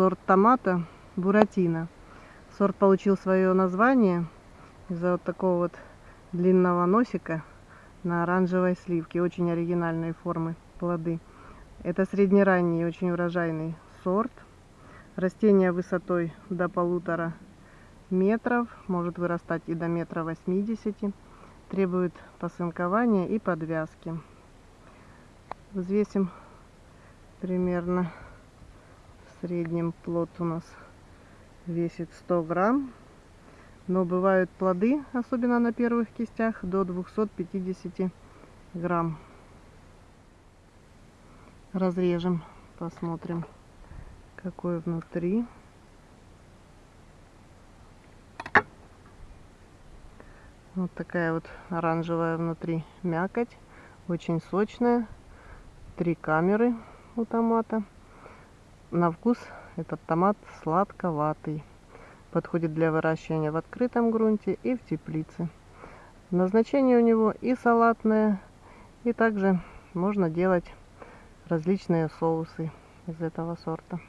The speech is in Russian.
сорт томата Буратино. Сорт получил свое название из-за вот такого вот длинного носика на оранжевой сливке. Очень оригинальные формы плоды. Это среднеранний, очень урожайный сорт. Растение высотой до полутора метров, может вырастать и до метра восьмидесяти. Требует посынкования и подвязки. Взвесим примерно среднем плод у нас весит 100 грамм. Но бывают плоды, особенно на первых кистях, до 250 грамм. Разрежем, посмотрим, какой внутри. Вот такая вот оранжевая внутри мякоть, очень сочная. Три камеры у томата. На вкус этот томат сладковатый. Подходит для выращивания в открытом грунте и в теплице. Назначение у него и салатное, и также можно делать различные соусы из этого сорта.